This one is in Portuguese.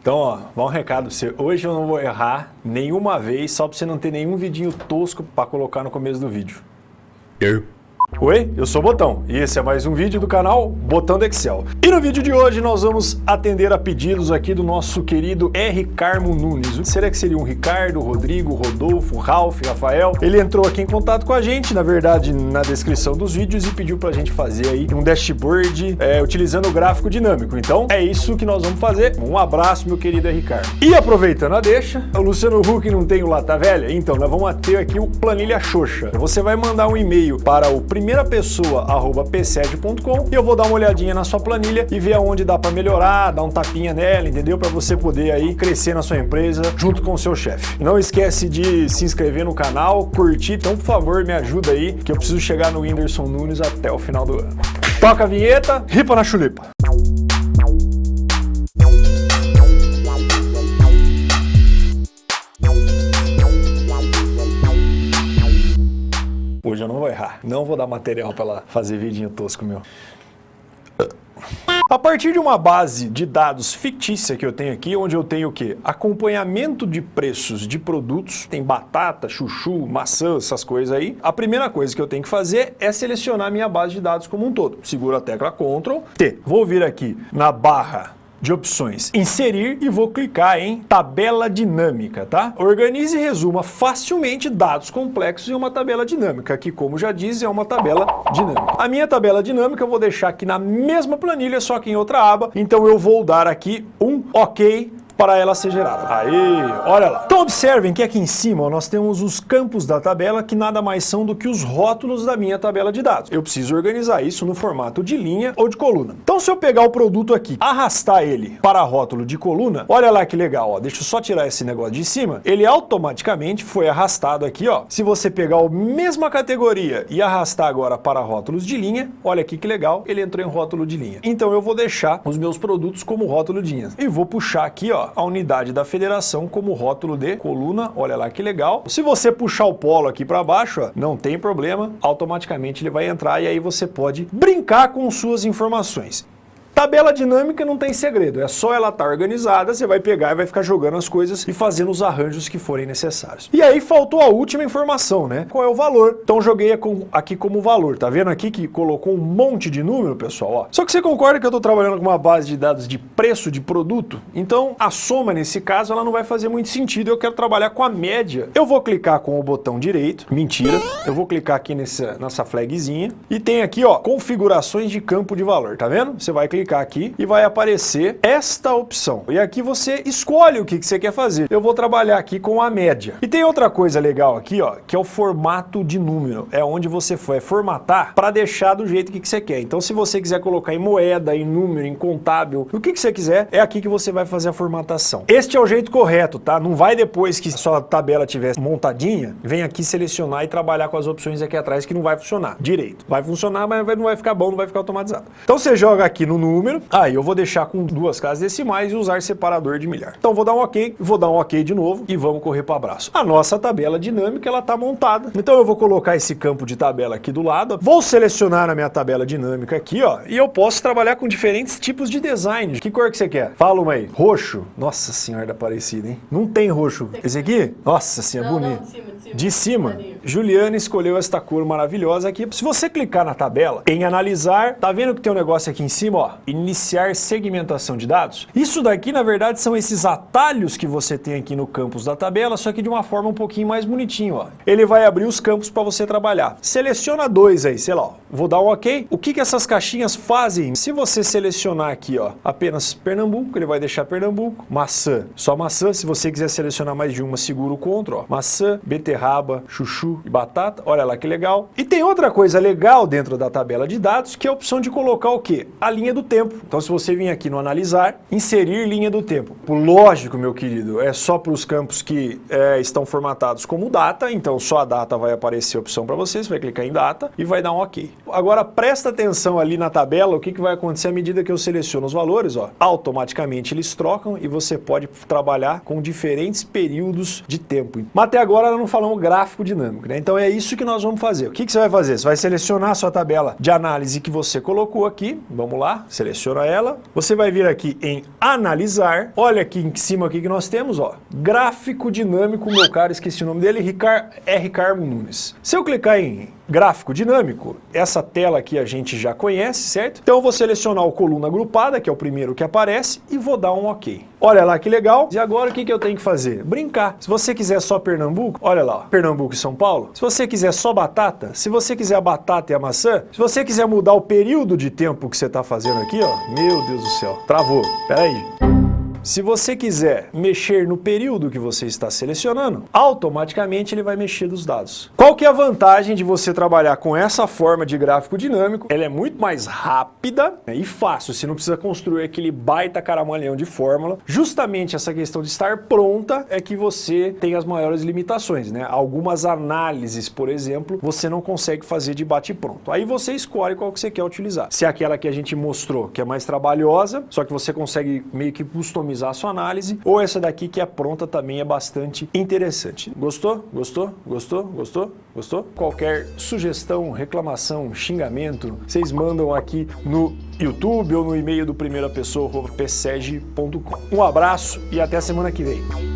Então, ó, vou um recado pra você. Hoje eu não vou errar nenhuma vez, só pra você não ter nenhum vidinho tosco pra colocar no começo do vídeo. Eu. Oi, eu sou o Botão e esse é mais um vídeo do canal Botão do Excel. E no vídeo de hoje nós vamos atender a pedidos aqui do nosso querido R. Carmo Nunes. Será que seria um Ricardo, Rodrigo, Rodolfo, Ralph, Rafael? Ele entrou aqui em contato com a gente, na verdade, na descrição dos vídeos e pediu pra gente fazer aí um dashboard é, utilizando o gráfico dinâmico. Então é isso que nós vamos fazer. Um abraço, meu querido R. Carmo. E aproveitando a deixa, o Luciano Huck não tem o Lata Velha? Então nós vamos ter aqui o Planilha Xoxa. Você vai mandar um e-mail para o primeira pessoa arroba psed.com e eu vou dar uma olhadinha na sua planilha e ver aonde dá para melhorar, dar um tapinha nela, entendeu? Para você poder aí crescer na sua empresa junto com o seu chefe. Não esquece de se inscrever no canal, curtir, então por favor me ajuda aí que eu preciso chegar no Whindersson Nunes até o final do ano. Toca a vinheta, ripa na chulipa. Errar. Não vou dar material para ela fazer vidinho tosco meu. A partir de uma base de dados fictícia que eu tenho aqui, onde eu tenho o quê? Acompanhamento de preços de produtos, tem batata, chuchu, maçã, essas coisas aí. A primeira coisa que eu tenho que fazer é selecionar minha base de dados como um todo. Seguro a tecla Ctrl T. Vou vir aqui na barra de opções inserir e vou clicar em tabela dinâmica, tá? Organize e resuma facilmente dados complexos em uma tabela dinâmica, que como já diz é uma tabela dinâmica. A minha tabela dinâmica eu vou deixar aqui na mesma planilha, só que em outra aba, então eu vou dar aqui um OK para ela ser gerada. Aí, olha lá. Então observem que aqui em cima ó, nós temos os campos da tabela que nada mais são do que os rótulos da minha tabela de dados. Eu preciso organizar isso no formato de linha ou de coluna. Então se eu pegar o produto aqui, arrastar ele para rótulo de coluna, olha lá que legal, ó. deixa eu só tirar esse negócio de cima, ele automaticamente foi arrastado aqui, ó. Se você pegar a mesma categoria e arrastar agora para rótulos de linha, olha aqui que legal, ele entrou em rótulo de linha. Então eu vou deixar os meus produtos como rótulo de linha. E vou puxar aqui, ó, a unidade da federação como rótulo de coluna, olha lá que legal. Se você puxar o polo aqui para baixo, ó, não tem problema, automaticamente ele vai entrar e aí você pode brincar com suas informações. Tabela dinâmica não tem segredo, é só ela estar tá organizada, você vai pegar e vai ficar jogando as coisas e fazendo os arranjos que forem necessários. E aí faltou a última informação, né? Qual é o valor? Então joguei aqui como valor, tá vendo aqui que colocou um monte de número, pessoal? Ó. Só que você concorda que eu estou trabalhando com uma base de dados de preço de produto? Então a soma nesse caso ela não vai fazer muito sentido, eu quero trabalhar com a média. Eu vou clicar com o botão direito, mentira, eu vou clicar aqui nessa, nessa flagzinha e tem aqui ó, configurações de campo de valor, tá vendo? Você vai clicar clicar aqui e vai aparecer esta opção. E aqui você escolhe o que, que você quer fazer. Eu vou trabalhar aqui com a média. E tem outra coisa legal aqui, ó, que é o formato de número. É onde você foi formatar para deixar do jeito que, que você quer. Então se você quiser colocar em moeda, em número, em contábil, o que, que você quiser, é aqui que você vai fazer a formatação. Este é o jeito correto, tá? Não vai depois que sua tabela estiver montadinha, vem aqui selecionar e trabalhar com as opções aqui atrás que não vai funcionar direito. Vai funcionar, mas não vai ficar bom, não vai ficar automatizado. Então você joga aqui no número, número. Aí ah, eu vou deixar com duas casas decimais e usar separador de milhar. Então vou dar um ok, vou dar um ok de novo e vamos correr para o abraço. A nossa tabela dinâmica ela está montada. Então eu vou colocar esse campo de tabela aqui do lado. Vou selecionar a minha tabela dinâmica aqui, ó, e eu posso trabalhar com diferentes tipos de design. Que cor que você quer? Fala uma aí. Roxo. Nossa senhora da parecida, hein? Não tem roxo. Esse aqui? Nossa senhora, bonito. Não, de cima, de cima. De cima. Juliana escolheu esta cor maravilhosa aqui. Se você clicar na tabela, em analisar, tá vendo que tem um negócio aqui em cima, ó? iniciar segmentação de dados. Isso daqui, na verdade, são esses atalhos que você tem aqui no campus da tabela, só que de uma forma um pouquinho mais bonitinho. Ó. Ele vai abrir os campos para você trabalhar. Seleciona dois aí, sei lá, ó. vou dar um ok. O que, que essas caixinhas fazem? Se você selecionar aqui ó, apenas Pernambuco, ele vai deixar Pernambuco. Maçã, só maçã. Se você quiser selecionar mais de uma, segura o CTRL. Ó. Maçã, beterraba, chuchu e batata. Olha lá que legal. E tem outra coisa legal dentro da tabela de dados, que é a opção de colocar o quê? A linha do tempo tempo. Então se você vir aqui no analisar, inserir linha do tempo. Lógico, meu querido, é só para os campos que é, estão formatados como data, então só a data vai aparecer a opção para você, você vai clicar em data e vai dar um ok. Agora presta atenção ali na tabela, o que, que vai acontecer à medida que eu seleciono os valores, ó, automaticamente eles trocam e você pode trabalhar com diferentes períodos de tempo. Mas até agora não falamos gráfico dinâmico. Né? Então é isso que nós vamos fazer. O que, que você vai fazer? Você vai selecionar a sua tabela de análise que você colocou aqui, vamos lá, seleciona ela. Você vai vir aqui em analisar, olha aqui em cima aqui que nós temos, ó, gráfico dinâmico, meu cara, esqueci o nome dele, Ricar R. Carmo Nunes. Se eu clicar em gráfico dinâmico, essa tela aqui a gente já conhece, certo? Então eu vou selecionar o coluna agrupada, que é o primeiro que aparece, e vou dar um OK. Olha lá que legal. E agora o que, que eu tenho que fazer? Brincar. Se você quiser só Pernambuco, olha lá, Pernambuco e São Paulo. Se você quiser só batata, se você quiser a batata e a maçã, se você quiser mudar o período de tempo que você está fazendo aqui, ó, meu Deus do céu, travou. Pera aí. Se você quiser mexer no período que você está selecionando, automaticamente ele vai mexer dos dados. Qual que é a vantagem de você trabalhar com essa forma de gráfico dinâmico? Ela é muito mais rápida né, e fácil, você não precisa construir aquele baita caramalhão de fórmula. Justamente essa questão de estar pronta é que você tem as maiores limitações. Né? Algumas análises, por exemplo, você não consegue fazer de bate-pronto. Aí você escolhe qual que você quer utilizar. Se é aquela que a gente mostrou, que é mais trabalhosa, só que você consegue meio que customizar customizar a sua análise, ou essa daqui que é pronta também é bastante interessante. Gostou? Gostou? Gostou? Gostou? Gostou? Qualquer sugestão, reclamação, xingamento, vocês mandam aqui no YouTube ou no e-mail do primeira pessoa, Um abraço e até semana que vem.